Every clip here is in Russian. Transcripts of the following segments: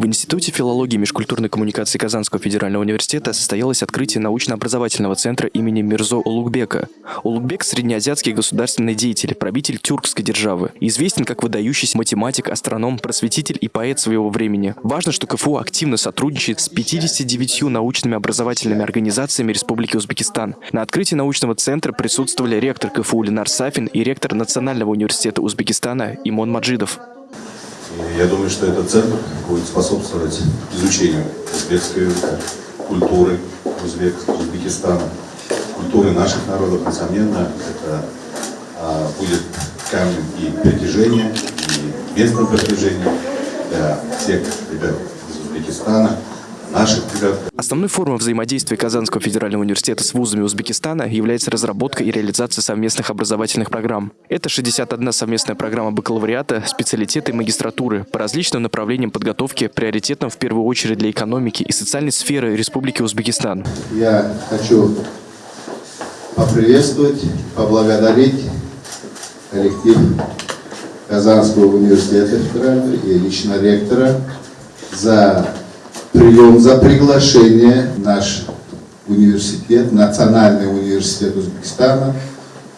В Институте филологии и межкультурной коммуникации Казанского федерального университета состоялось открытие научно-образовательного центра имени Мирзо Улугбека. Улугбек – среднеазиатский государственный деятель, правитель тюркской державы. Известен как выдающийся математик, астроном, просветитель и поэт своего времени. Важно, что КФУ активно сотрудничает с 59 научными образовательными организациями Республики Узбекистан. На открытии научного центра присутствовали ректор КФУ Ленар Сафин и ректор Национального университета Узбекистана Имон Маджидов. Я думаю, что этот центр будет способствовать изучению узбекской культуры Узбек, Узбекистана, культуры наших народов. Несомненно, это а, будет камнем и притяжения, и местом притяжения для всех ребят из Узбекистана, наших ребят. Основной формой взаимодействия Казанского федерального университета с вузами Узбекистана является разработка и реализация совместных образовательных программ. Это 61 совместная программа бакалавриата, специалитета и магистратуры по различным направлениям подготовки, приоритетным в первую очередь для экономики и социальной сферы Республики Узбекистан. Я хочу поприветствовать, поблагодарить коллектив Казанского университета федерального и лично ректора за прием, за приглашение наш университет, Национальный университет Узбекистана.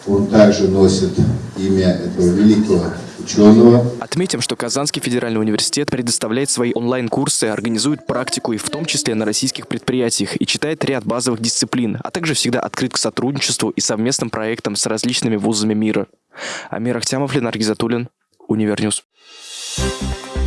Он также носит имя этого великого ученого. Отметим, что Казанский федеральный университет предоставляет свои онлайн-курсы, организует практику и в том числе на российских предприятиях и читает ряд базовых дисциплин, а также всегда открыт к сотрудничеству и совместным проектам с различными вузами мира. Амир Ахтямов, Ленар Гизатуллин, Универньюз. Thank you